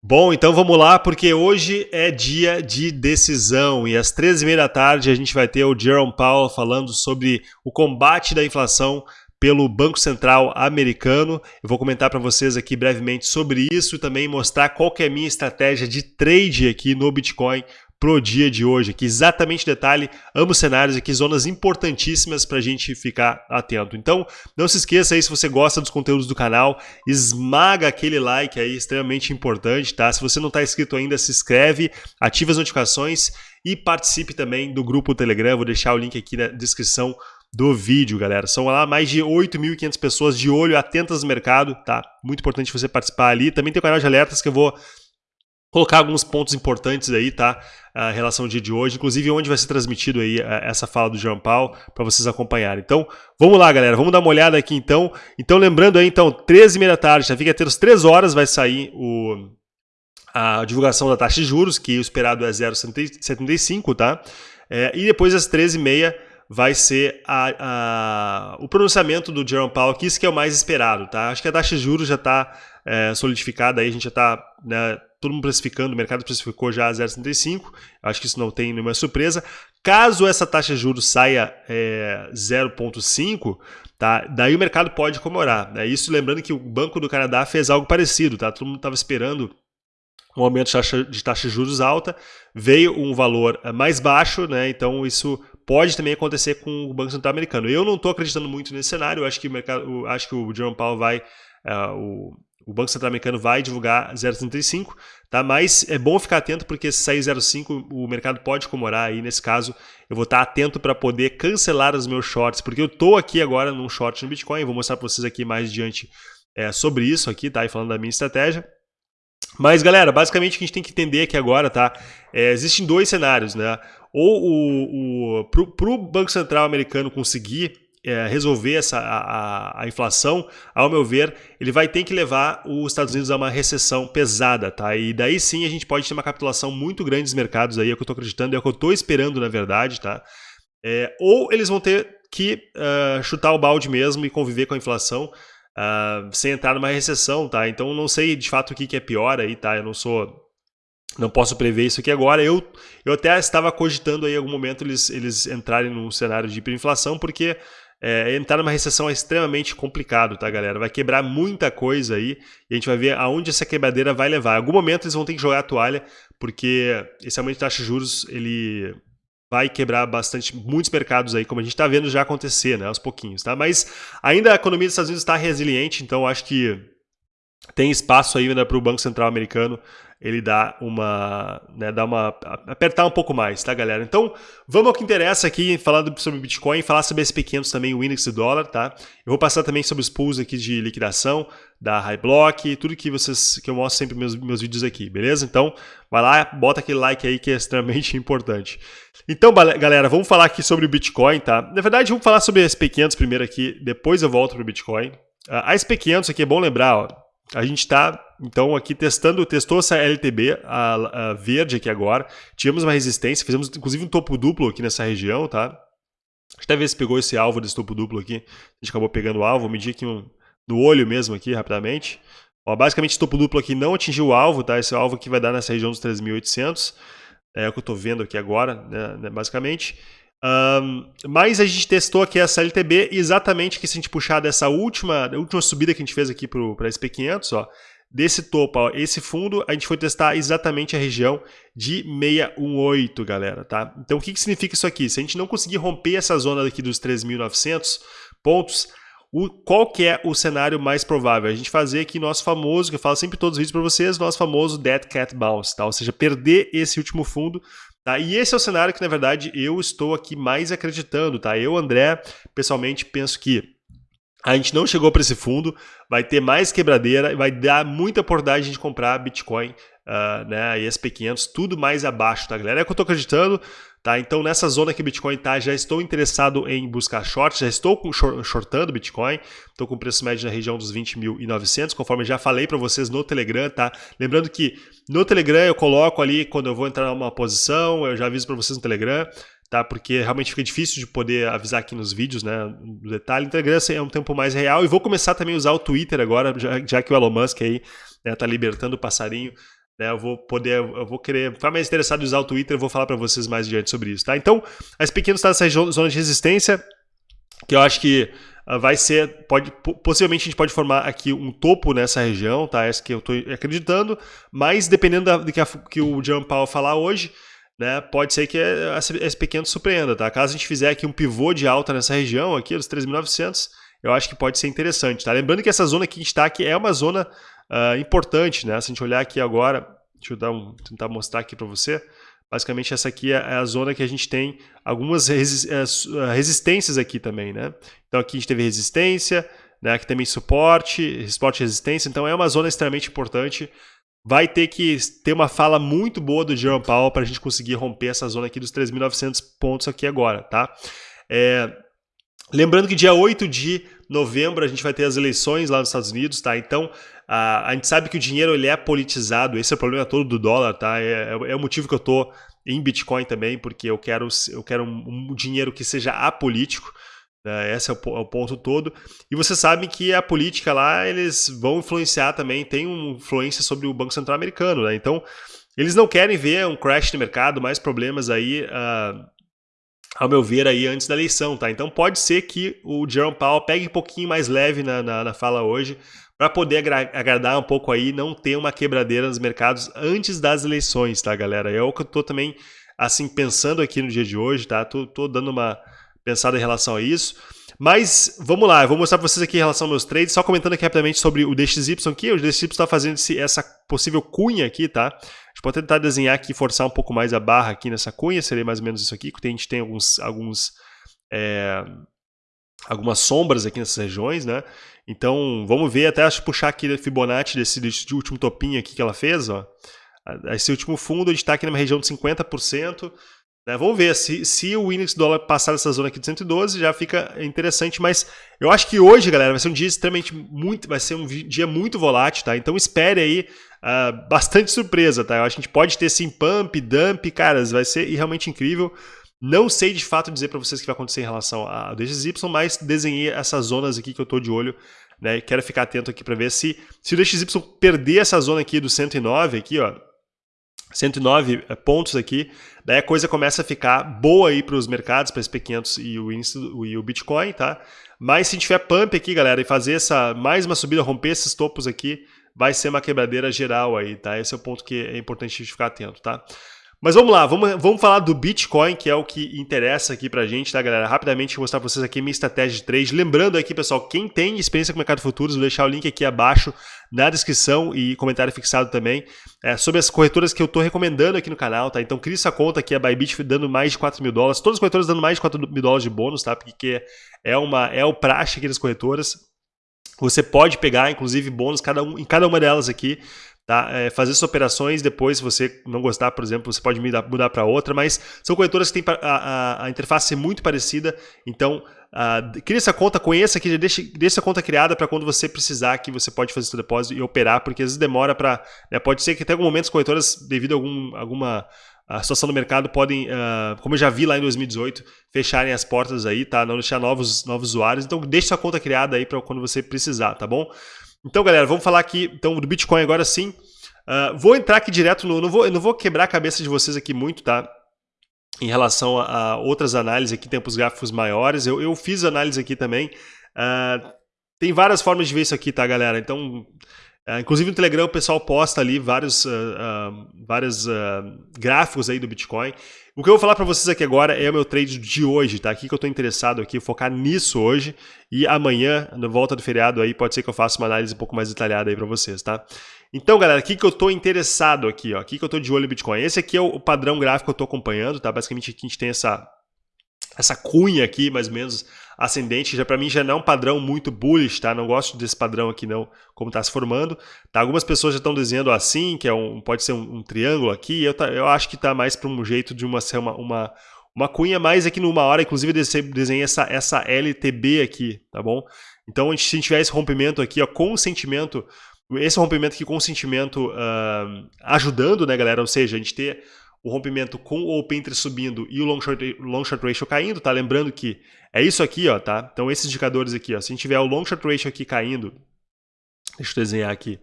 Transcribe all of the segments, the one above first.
Bom, então vamos lá, porque hoje é dia de decisão e às 13h30 da tarde a gente vai ter o Jerome Powell falando sobre o combate da inflação pelo Banco Central americano. Eu vou comentar para vocês aqui brevemente sobre isso e também mostrar qual que é a minha estratégia de trade aqui no Bitcoin pro dia de hoje. Aqui exatamente detalhe, ambos cenários aqui, zonas importantíssimas para a gente ficar atento. Então, não se esqueça aí, se você gosta dos conteúdos do canal, esmaga aquele like aí, extremamente importante, tá? Se você não está inscrito ainda, se inscreve, ative as notificações e participe também do grupo Telegram. Vou deixar o link aqui na descrição do vídeo, galera. São lá mais de 8.500 pessoas de olho atentas no mercado, tá? Muito importante você participar ali. Também tem o canal de alertas que eu vou colocar alguns pontos importantes aí, tá? A relação ao dia de hoje, inclusive onde vai ser transmitido aí eh, essa fala do João Paulo para vocês acompanharem. Então, vamos lá, galera, vamos dar uma olhada aqui então. Então, lembrando aí, então, 13h30 da tarde, já fica até as 3 horas vai sair o, a divulgação da taxa de juros, que o esperado é 0,75, tá? É, e depois às 13h30 vai ser a, a, o pronunciamento do Jerome Powell, que isso que é o mais esperado, tá? Acho que a taxa de juros já está é, solidificada aí, a gente já está né, todo mundo precificando, o mercado precificou já a 0,75, acho que isso não tem nenhuma surpresa. Caso essa taxa de juros saia é, 0,5, tá? daí o mercado pode comemorar. Né? Isso lembrando que o Banco do Canadá fez algo parecido, tá? todo mundo estava esperando um aumento de taxa, de taxa de juros alta, veio um valor é, mais baixo, né? então isso pode também acontecer com o Banco Central americano. Eu não estou acreditando muito nesse cenário, eu acho que o mercado, acho que o Jerome Powell vai, uh, o, o Banco Central Americano vai divulgar 0,35, tá? mas é bom ficar atento porque se sair 0,5 o mercado pode comemorar aí, nesse caso eu vou estar atento para poder cancelar os meus shorts, porque eu estou aqui agora num short no Bitcoin, vou mostrar para vocês aqui mais adiante é, sobre isso aqui, tá? E falando da minha estratégia. Mas galera, basicamente o que a gente tem que entender aqui agora, tá? É, existem dois cenários, né? Ou o, o, para o Banco Central americano conseguir é, resolver essa, a, a, inflação, ao meu ver, ele vai ter que levar os Estados Unidos a uma recessão pesada, tá? E daí sim a gente pode ter uma capitulação muito grande dos mercados aí, é o que eu estou acreditando, é o que eu estou esperando na verdade, tá? É, ou eles vão ter que uh, chutar o balde mesmo e conviver com a inflação uh, sem entrar numa recessão, tá? Então não sei de fato o que, que é pior aí, tá? Eu não sou não posso prever isso aqui agora. Eu, eu até estava cogitando aí em algum momento eles, eles entrarem num cenário de hiperinflação, porque é, entrar numa recessão é extremamente complicado, tá, galera? Vai quebrar muita coisa aí e a gente vai ver aonde essa quebradeira vai levar. Em algum momento eles vão ter que jogar a toalha, porque esse aumento de taxa de juros, ele vai quebrar bastante, muitos mercados aí, como a gente está vendo já acontecer, né, aos pouquinhos, tá? Mas ainda a economia dos Estados Unidos está resiliente, então acho que tem espaço ainda para o Banco Central americano ele dá uma, né, dá uma, apertar um pouco mais, tá galera? Então, vamos ao que interessa aqui, falando sobre Bitcoin, falar sobre SP500 também, o índice do dólar, tá? Eu vou passar também sobre os pools aqui de liquidação, da High Block, tudo que vocês que eu mostro sempre nos meus, meus vídeos aqui, beleza? Então, vai lá, bota aquele like aí que é extremamente importante. Então, galera, vamos falar aqui sobre o Bitcoin, tá? Na verdade, vamos falar sobre a SP500 primeiro aqui, depois eu volto para o Bitcoin. A SP500 aqui é bom lembrar, ó, a gente está, então, aqui testando, testou essa LTB, a, a, verde aqui agora. Tivemos uma resistência, fizemos inclusive um topo duplo aqui nessa região, tá? Deixa eu até ver se pegou esse alvo desse topo duplo aqui. A gente acabou pegando o alvo, vou medir aqui um, no olho mesmo aqui, rapidamente. Ó, basicamente, esse topo duplo aqui não atingiu o alvo, tá? Esse alvo aqui vai dar nessa região dos 3.800. É o que eu estou vendo aqui agora, né, né basicamente. Um, mas a gente testou aqui essa LTB exatamente que se a gente puxar dessa última, última subida que a gente fez aqui para a SP500, ó, desse topo, ó, esse fundo, a gente foi testar exatamente a região de 618, galera, tá? Então o que, que significa isso aqui? Se a gente não conseguir romper essa zona aqui dos 3.900 pontos, o, qual que é o cenário mais provável? A gente fazer aqui nosso famoso, que eu falo sempre em todos os vídeos para vocês, nosso famoso Dead Cat Bounce, tá? Ou seja, perder esse último fundo Tá? E esse é o cenário que, na verdade, eu estou aqui mais acreditando. Tá? Eu, André, pessoalmente penso que a gente não chegou para esse fundo, vai ter mais quebradeira, vai dar muita oportunidade de comprar Bitcoin, uh, né, ESP500, tudo mais abaixo, tá, galera? É o que eu estou acreditando. Tá? Então, nessa zona que o Bitcoin está, já estou interessado em buscar short, já estou com, shortando Bitcoin, estou com preço médio na região dos 20.900, conforme já falei para vocês no Telegram. Tá? Lembrando que no Telegram eu coloco ali quando eu vou entrar numa posição, eu já aviso para vocês no Telegram, tá? porque realmente fica difícil de poder avisar aqui nos vídeos, né? no detalhe. No Telegram é um tempo mais real e vou começar também a usar o Twitter agora, já, já que o Elon Musk aí está né, tá libertando o passarinho né, eu vou poder, eu vou querer ficar mais interessado em usar o Twitter, eu vou falar para vocês mais adiante sobre isso, tá? Então, a SP500 está nessa zona de resistência, que eu acho que uh, vai ser, pode, possivelmente a gente pode formar aqui um topo nessa região, tá? Essa que eu estou acreditando, mas dependendo do que, que o Jerome Powell falar hoje, né, pode ser que esse pequeno surpreenda, tá? Caso a gente fizer aqui um pivô de alta nessa região aqui, dos 3.900, eu acho que pode ser interessante, tá? Lembrando que essa zona que a gente está aqui é uma zona uh, importante, né? Se a gente olhar aqui agora, deixa eu dar um, tentar mostrar aqui para você, basicamente essa aqui é a zona que a gente tem algumas ah, resistências aqui também, né? Então aqui a gente teve resistência, né? aqui também suporte, suporte e resistência, então é uma zona extremamente importante vai ter que ter uma fala muito boa do Jerome Powell para a gente conseguir romper essa zona aqui dos 3.900 pontos aqui agora, tá? É, lembrando que dia 8 de novembro a gente vai ter as eleições lá nos Estados Unidos, tá? Então, a, a gente sabe que o dinheiro ele é politizado, esse é o problema todo do dólar, tá? É, é, é o motivo que eu tô em Bitcoin também, porque eu quero, eu quero um, um dinheiro que seja apolítico, né? Esse é o, é o, ponto todo. E você sabe que a política lá, eles vão influenciar também, tem uma influência sobre o Banco Central americano. Né? Então, eles não querem ver um crash no mercado, mais problemas aí, uh, ao meu ver, aí antes da eleição. Tá? Então, pode ser que o Jerome Powell pegue um pouquinho mais leve na, na, na fala hoje, para poder agradar um pouco aí, não ter uma quebradeira nos mercados antes das eleições, tá, galera? É o que eu tô também, assim, pensando aqui no dia de hoje, tá? Tô, tô dando uma pensado em relação a isso. Mas vamos lá, eu vou mostrar para vocês aqui em relação aos meus trades, só comentando aqui rapidamente sobre o DXY aqui. O DXY está fazendo essa possível cunha aqui, tá? A gente pode tentar desenhar aqui, forçar um pouco mais a barra aqui nessa cunha, seria mais ou menos isso aqui, porque a gente tem alguns, alguns é, algumas sombras aqui nessas regiões, né? Então, vamos ver, até acho puxar aqui a Fibonacci desse, desse último topinho aqui que ela fez, ó. Esse último fundo, a gente está aqui numa região de 50%, né? Vamos ver, se, se o índice dólar passar dessa zona aqui de 112, já fica interessante, mas eu acho que hoje, galera, vai ser um dia extremamente muito, vai ser um dia muito volátil, tá? Então espere aí uh, bastante surpresa, tá? Eu acho que a gente pode ter sim pump, dump, caras, vai ser realmente incrível. Não sei de fato dizer para vocês o que vai acontecer em relação ao DXY, mas desenhei essas zonas aqui que eu estou de olho, né? Quero ficar atento aqui para ver se, se o DXY perder essa zona aqui do 109 aqui, ó, 109 eh, pontos aqui, daí a coisa começa a ficar boa aí para os mercados, para SP500 e o, índice, e o Bitcoin, tá? Mas se tiver pump aqui, galera, e fazer essa mais uma subida, romper esses topos aqui, vai ser uma quebradeira geral aí, tá? Esse é o ponto que é importante a gente ficar atento, tá? Mas vamos lá, vamos, vamos falar do Bitcoin, que é o que interessa aqui pra gente, tá, galera? Rapidamente vou mostrar pra vocês aqui minha estratégia de trade. Lembrando aqui, pessoal, quem tem experiência com o mercado futuros, vou deixar o link aqui abaixo na descrição e comentário fixado também, é, sobre as corretoras que eu tô recomendando aqui no canal, tá? Então crie essa conta aqui, a Bybit dando mais de 4 mil dólares, todas as corretoras dando mais de 4 mil dólares de bônus, tá? Porque é, uma, é o praxe aqui das corretoras. Você pode pegar, inclusive, bônus cada um, em cada uma delas aqui. Tá? É, fazer essas operações, depois, se você não gostar, por exemplo, você pode mudar, para outra, mas são corretoras que têm a, a, a interface muito parecida, então uh, essa conta, conheça aqui, deixe, deixe essa conta criada para quando você precisar que você pode fazer seu depósito e operar, porque às vezes demora para... Né, pode ser que até algum momento as corretoras, devido a algum, alguma a situação do mercado podem, uh, como eu já vi lá em 2018, fecharem as portas aí, tá? Não deixar novos, novos usuários. Então deixe sua conta criada aí para quando você precisar, tá bom? Então, galera, vamos falar aqui então do Bitcoin agora sim. Uh, vou entrar aqui direto no. Não vou, não vou quebrar a cabeça de vocês aqui muito, tá? Em relação a, a outras análises aqui, tempos gráficos maiores. Eu, eu fiz análise aqui também. Uh, tem várias formas de ver isso aqui, tá, galera? Então, uh, inclusive no Telegram o pessoal posta ali vários, vários gráficos aí do Bitcoin. O que eu vou falar para vocês aqui agora é o meu trade de hoje, tá? Aqui que eu estou interessado aqui, focar nisso hoje e amanhã, na volta do feriado aí, pode ser que eu faça uma análise um pouco mais detalhada aí para vocês, tá? Então, galera, aqui que eu estou interessado aqui, ó, aqui que eu estou de olho no Bitcoin. Esse aqui é o padrão gráfico que eu estou acompanhando, tá? Basicamente aqui a gente tem essa essa cunha aqui, mais ou menos ascendente, já para mim já não é um padrão muito bullish, tá? Não gosto desse padrão aqui não, como está se formando. Tá? Algumas pessoas já estão desenhando assim, que é um, pode ser um, um triângulo aqui. Eu, tá, eu acho que está mais para um jeito de uma ser uma, uma, uma cunha mais aqui numa hora, inclusive desenhei essa, essa LTB aqui, tá bom? Então, se tiver esse rompimento aqui, ó, com o sentimento, esse rompimento aqui com o sentimento uh, ajudando, né, galera? Ou seja, a gente ter o rompimento com o open interest subindo e o long short, long short ratio caindo, tá? Lembrando que é isso aqui, ó, tá? Então esses indicadores aqui, ó, se a gente tiver o long short ratio aqui caindo, deixa eu desenhar aqui,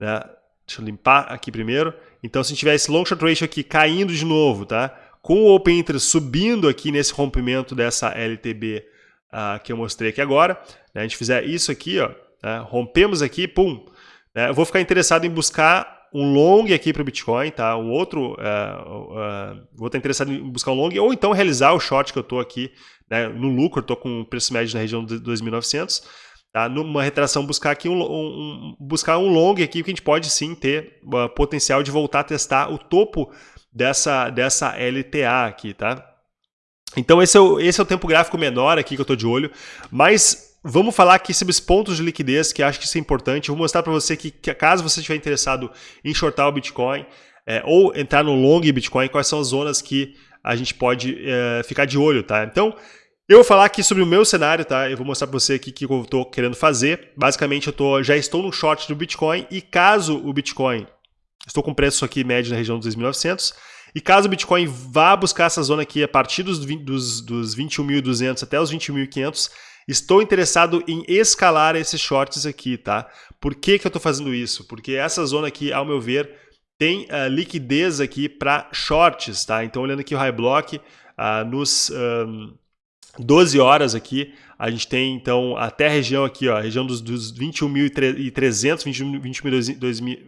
né? Deixa eu limpar aqui primeiro. Então, se a gente tiver esse long short ratio aqui caindo de novo, tá? Com o open interest subindo aqui nesse rompimento dessa LTB uh, ah, que eu mostrei aqui agora, né? a gente fizer isso aqui, ó, né? rompemos aqui, pum, né? eu vou ficar interessado em buscar um long aqui para o Bitcoin, tá? Um outro, uh, uh, vou estar interessado em buscar um long ou então realizar o short que eu estou aqui, né? No lucro, estou com preço médio na região de 2.900 tá? numa retração buscar aqui um, um, buscar um long aqui que a gente pode sim ter uh, potencial de voltar a testar o topo dessa, dessa LTA aqui, tá? Então esse é, o, esse é o tempo gráfico menor aqui que eu estou de olho, mas vamos falar aqui sobre os pontos de liquidez que acho que isso é importante. Eu vou mostrar para você que, caso você estiver interessado em shortar o Bitcoin é, ou entrar no long Bitcoin, quais são as zonas que a gente pode é, ficar de olho, tá? Então, eu vou falar aqui sobre o meu cenário, tá? Eu vou mostrar para você aqui o que eu estou querendo fazer. Basicamente, eu tô, já estou no short do Bitcoin e caso o Bitcoin, estou com preço aqui médio na região dos 2.900, e caso o Bitcoin vá buscar essa zona aqui a partir dos, dos, dos 21.200 até os 21.500, estou interessado em escalar esses shorts aqui, tá? Por que, que eu estou fazendo isso? Porque essa zona aqui, ao meu ver, tem uh, liquidez aqui para shorts, tá? Então, olhando aqui o High Block, uh, nos... Um, 12 horas aqui, a gente tem então até a região aqui, ó, a região dos, dos 21.300,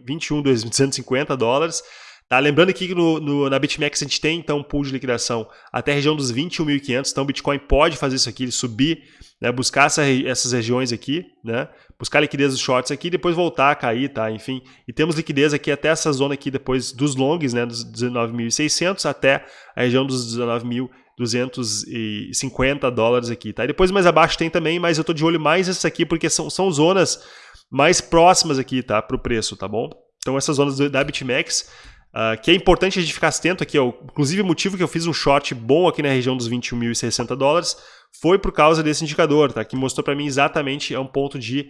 21.250 dólares. Tá? Lembrando que no, no, na BitMEX a gente tem então um pool de liquidação até a região dos 21.500, então o Bitcoin pode fazer isso aqui, ele subir, né, buscar essa, essas regiões aqui, né, buscar liquidez dos shorts aqui e depois voltar a cair, tá? Enfim, e temos liquidez aqui até essa zona aqui depois dos longs, né, dos 19.600 até a região dos 19.000 250 dólares aqui, tá? E depois mais abaixo tem também, mas eu tô de olho mais nessa aqui porque são, são zonas mais próximas aqui, tá? Para o preço, tá bom? Então essas zonas da BitMEX, uh, que é importante a gente ficar atento aqui, ó, inclusive o motivo que eu fiz um short bom aqui na região dos 21.060 dólares foi por causa desse indicador, tá? Que mostrou para mim exatamente é um ponto de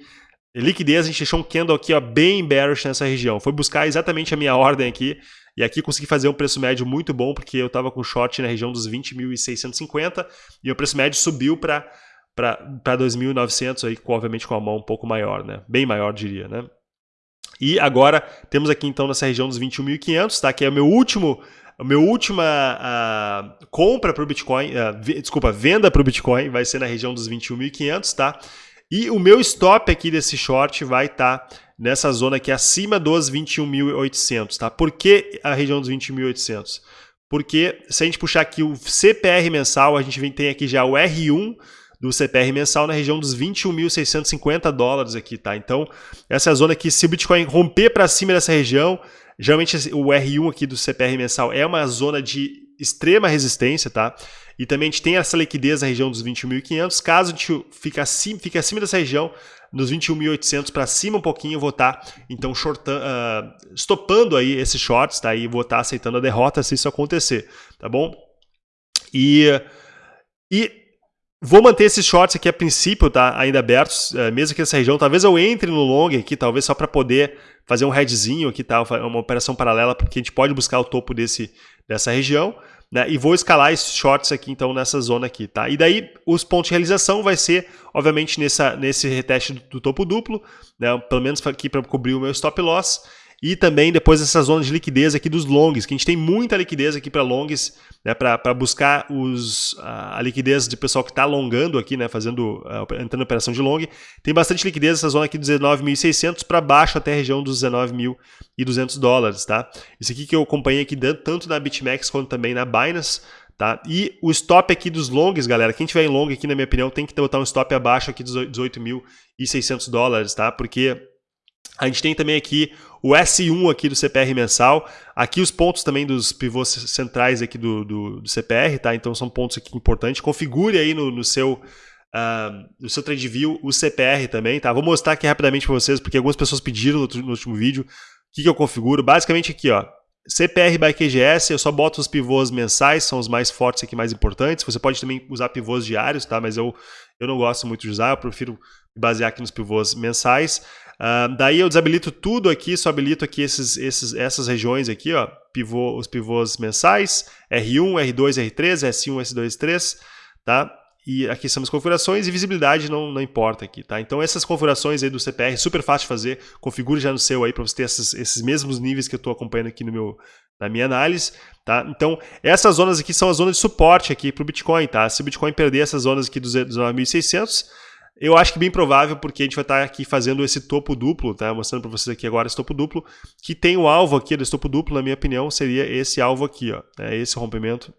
liquidez, a gente deixou um candle aqui ó, bem bearish nessa região. Foi buscar exatamente a minha ordem aqui, e aqui consegui fazer um preço médio muito bom, porque eu estava com short na região dos 20.650 e o preço médio subiu para para 2.900 aí, obviamente com a mão um pouco maior, né? Bem maior, diria, né? E agora temos aqui então nessa região dos 21.500, tá? Que é o meu último a minha última uh, compra para o Bitcoin, uh, desculpa, venda para o Bitcoin vai ser na região dos 21.500, tá? E o meu stop aqui desse short vai estar tá nessa zona aqui acima dos 21.800, tá? Por que a região dos 20.800? Porque se a gente puxar aqui o CPR mensal, a gente tem aqui já o R1 do CPR mensal na região dos 21.650 dólares aqui, tá? Então, essa é a zona que se o Bitcoin romper para cima dessa região, geralmente o R1 aqui do CPR mensal é uma zona de extrema resistência, tá? E também a gente tem essa liquidez na região dos 21.500. Caso a gente fique acima, fique acima dessa região, nos 21.800 para cima um pouquinho, eu vou estar tá, então shortando, uh, estopando aí esses shorts, tá? E vou estar tá aceitando a derrota se isso acontecer, tá bom? E, e vou manter esses shorts aqui a princípio, tá? Ainda abertos, uh, mesmo que essa região. Talvez eu entre no long aqui, talvez só para poder fazer um headzinho aqui, tá? Uma operação paralela, porque a gente pode buscar o topo desse, dessa região. Né? E vou escalar esses shorts aqui, então, nessa zona aqui, tá? E daí, os pontos de realização vai ser, obviamente, nessa, nesse reteste do, do topo duplo, né? Pelo menos aqui para cobrir o meu stop loss. E também depois essa zona de liquidez aqui dos longs, que a gente tem muita liquidez aqui para longs, né, para buscar os, a, a, liquidez de pessoal que está alongando aqui, né, fazendo, entrando em operação de long. Tem bastante liquidez essa zona aqui dos 19.600 para baixo até a região dos 19.200 dólares, tá? Isso aqui que eu acompanhei aqui tanto na BitMEX quanto também na Binance, Tá? E o stop aqui dos longs, galera, quem tiver em long aqui, na minha opinião, tem que botar um stop abaixo aqui dos 18.600 dólares, tá? Porque a gente tem também aqui o S1 aqui do CPR mensal, aqui os pontos também dos pivôs centrais aqui do, do, do CPR, tá? Então são pontos aqui importantes. Configure aí no, no seu uh, no seu TradeView o CPR também, tá? Vou mostrar aqui rapidamente para vocês, porque algumas pessoas pediram no, no último vídeo o que, que eu configuro. Basicamente aqui, ó, CPR by QGS, eu só boto os pivôs mensais, são os mais fortes aqui, mais importantes. Você pode também usar pivôs diários, tá? Mas eu, eu não gosto muito de usar, eu prefiro basear aqui nos pivôs mensais. Uh, daí eu desabilito tudo aqui, só habilito aqui esses, esses, essas regiões aqui, ó, pivô, os pivôs mensais, R1, R2, R3, S1, S2, S3, tá? e aqui são as configurações e visibilidade não, não importa aqui, tá? Então essas configurações aí do CPR, super fácil de fazer, configure já no seu aí para você ter esses, esses mesmos níveis que eu estou acompanhando aqui no meu, na minha análise, tá? Então essas zonas aqui são as zonas de suporte aqui para o Bitcoin, tá? Se o Bitcoin perder essas zonas aqui dos 19.600, eu acho que bem provável, porque a gente vai estar aqui fazendo esse topo duplo, tá? Mostrando para vocês aqui agora esse topo duplo, que tem o alvo aqui desse topo duplo, na minha opinião, seria esse alvo aqui, ó, né? esse rompimento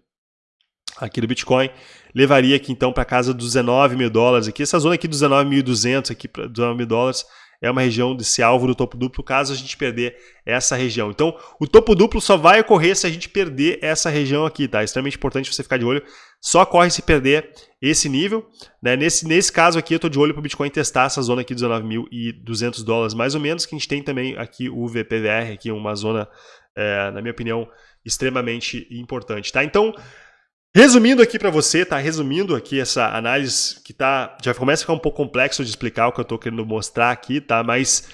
aqui do Bitcoin, levaria aqui então para casa dos 19 mil dólares aqui, essa zona aqui dos 19.200 aqui para 19 mil dólares é uma região desse alvo do topo duplo caso a gente perder essa região. Então, o topo duplo só vai ocorrer se a gente perder essa região aqui, tá? É extremamente importante você ficar de olho. Só ocorre se perder esse nível. Né? Nesse, nesse caso aqui, eu estou de olho para o Bitcoin testar essa zona aqui dos 19.200 dólares mais ou menos, que a gente tem também aqui o VPVR, aqui uma zona, é, na minha opinião, extremamente importante, tá? Então, Resumindo aqui para você, tá? Resumindo aqui essa análise que tá já começa a ficar um pouco complexo de explicar o que eu estou querendo mostrar aqui, tá? Mas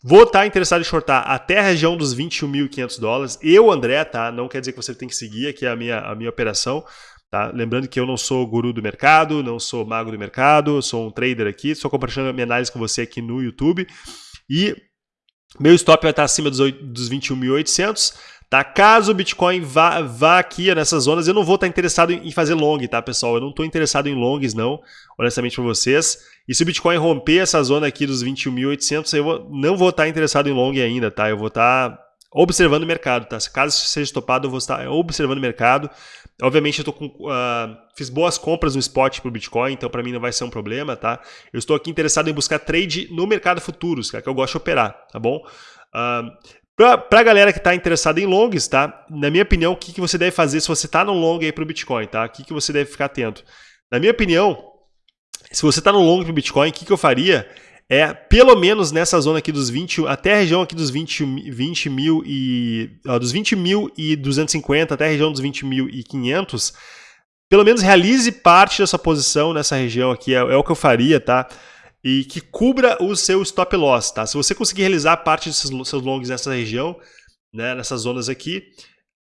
vou estar tá interessado em shortar até a região dos 21.500 dólares. Eu, André, tá? Não quer dizer que você tem que seguir aqui a minha, a minha operação, tá? Lembrando que eu não sou guru do mercado, não sou mago do mercado, sou um trader aqui, estou compartilhando a minha análise com você aqui no YouTube. E meu stop vai estar acima dos, dos 21.800. Tá? Caso o Bitcoin vá, vá aqui nessas zonas, eu não vou estar interessado em fazer long, tá, pessoal? Eu não estou interessado em longs, não, honestamente para vocês. E se o Bitcoin romper essa zona aqui dos 21.800, eu não vou estar interessado em long ainda, tá? Eu vou estar observando o mercado, tá? Caso seja topado, eu vou estar observando o mercado. Obviamente, eu tô com, uh, fiz boas compras no spot para o Bitcoin, então para mim não vai ser um problema, tá? Eu estou aqui interessado em buscar trade no mercado futuros, que é que eu gosto de operar, tá bom? Uh, para a galera que está interessada em longs, tá? Na minha opinião, o que, que você deve fazer se você está no long aí para o Bitcoin, tá? O que, que você deve ficar atento? Na minha opinião, se você está no long para o Bitcoin, o que, que eu faria é, pelo menos nessa zona aqui dos 20, até a região aqui dos 20, 20 mil e, ó, dos 20 mil e 250 até a região dos 20 mil e 500, pelo menos realize parte dessa posição nessa região aqui, é, é o que eu faria, tá? E que cubra o seu stop loss, tá? Se você conseguir realizar parte dos seus longs nessa região, né, nessas zonas aqui,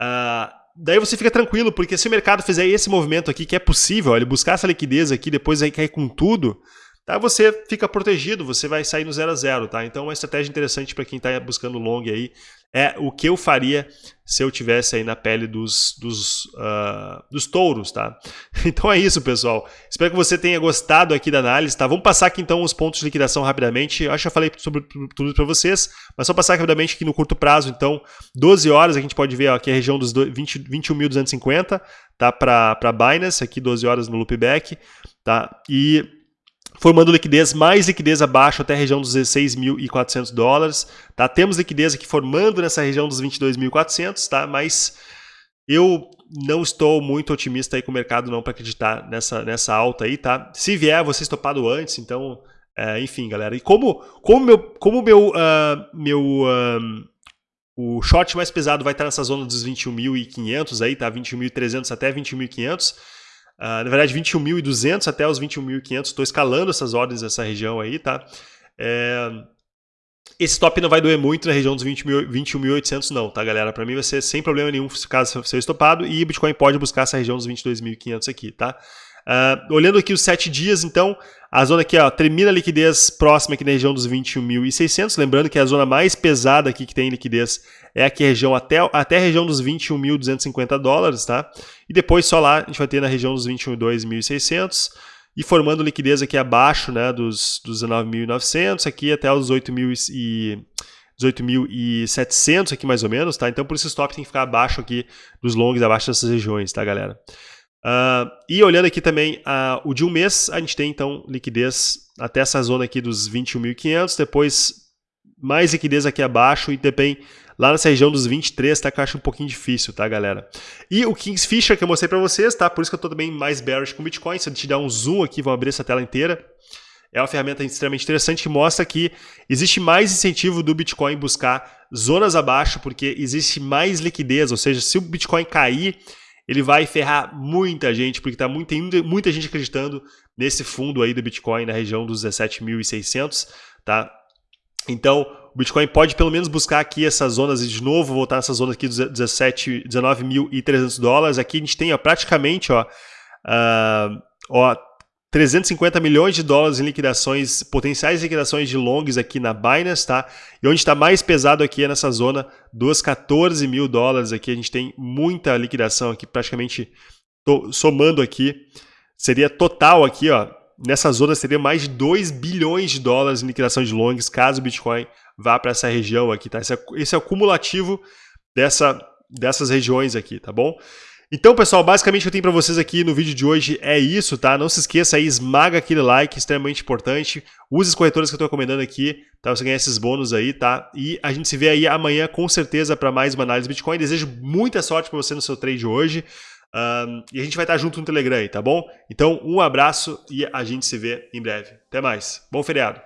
uh, daí você fica tranquilo, porque se o mercado fizer esse movimento aqui, que é possível, ele buscar essa liquidez aqui, depois aí cair com tudo, tá? você fica protegido, você vai sair no zero a zero, tá? Então, uma estratégia interessante para quem está buscando long aí é o que eu faria se eu tivesse aí na pele dos, dos, uh, dos touros, tá? Então é isso, pessoal. Espero que você tenha gostado aqui da análise, tá? Vamos passar aqui então os pontos de liquidação rapidamente. Eu acho que já falei sobre tudo para vocês, mas só passar rapidamente aqui no curto prazo. Então, 12 horas, a gente pode ver ó, aqui a região dos 21.250, tá? Para Binance, aqui 12 horas no loopback, tá? E formando liquidez, mais liquidez abaixo até a região dos 16.400 dólares. Tá? Temos liquidez aqui formando nessa região dos 22.400, tá? mas eu não estou muito otimista aí com o mercado não para acreditar nessa, nessa alta aí. Tá? Se vier, você estopado antes, então, é, enfim, galera. E como como meu, como meu, uh, meu uh, o short mais pesado vai estar nessa zona dos 21.500 aí, tá? 21.300 até 21.500. Uh, na verdade, 21.200 até os 21.500. Estou escalando essas ordens nessa região aí, tá? É... Esse stop não vai doer muito na região dos 21.800 não, tá, galera? Para mim vai ser sem problema nenhum caso ser estopado e Bitcoin pode buscar essa região dos 22.500 aqui, tá? Uh, olhando aqui os 7 dias, então, a zona aqui ó, termina a liquidez próxima aqui na região dos 21.600, lembrando que a zona mais pesada aqui que tem liquidez é aqui a região até, até a região dos 21.250 dólares, tá? E depois só lá a gente vai ter na região dos 22.600 e formando liquidez aqui abaixo, né, dos, dos 19.900 aqui até os 8.000 e 18.700 aqui mais ou menos, tá? Então por isso o stop tem que ficar abaixo aqui dos longs, abaixo dessas regiões, tá, galera? Uh, e olhando aqui também uh, o de um mês, a gente tem então liquidez até essa zona aqui dos 21.500, depois mais liquidez aqui abaixo e também lá nessa região dos 23, tá? Que eu acho um pouquinho difícil, tá, galera? E o Kingsfisher que eu mostrei para vocês, tá? Por isso que eu tô também mais bearish com Bitcoin. Se eu te dar um zoom aqui, vou abrir essa tela inteira. É uma ferramenta extremamente interessante que mostra que existe mais incentivo do Bitcoin buscar zonas abaixo, porque existe mais liquidez, ou seja, se o Bitcoin cair, ele vai ferrar muita gente, porque tá tem muita gente acreditando nesse fundo aí do Bitcoin na região dos 17.600, tá? Então, o Bitcoin pode pelo menos buscar aqui essas zonas e de novo voltar nessas zonas aqui dos 17, 19.300 dólares. Aqui a gente tem ó, praticamente ó, uh, ó, 350 milhões de dólares em liquidações, potenciais liquidações de longs aqui na Binance, tá? E onde está mais pesado aqui é nessa zona dos 14 mil dólares aqui. A gente tem muita liquidação aqui, praticamente somando aqui. Seria total aqui, ó. Nessa zona seria mais de 2 bilhões de dólares em liquidação de longs, caso o Bitcoin vá para essa região aqui, tá? Esse é, esse é o cumulativo dessa, dessas regiões aqui, tá bom? Então, pessoal, basicamente o que eu tenho para vocês aqui no vídeo de hoje é isso, tá? Não se esqueça aí, esmaga aquele like, extremamente importante. Use as corretoras que eu estou recomendando aqui, tá? Você ganhar esses bônus aí, tá? E a gente se vê aí amanhã, com certeza, para mais uma análise Bitcoin. Desejo muita sorte para você no seu trade hoje. E a gente vai estar junto no Telegram aí, tá bom? Então, um abraço e a gente se vê em breve. Até mais. Bom feriado.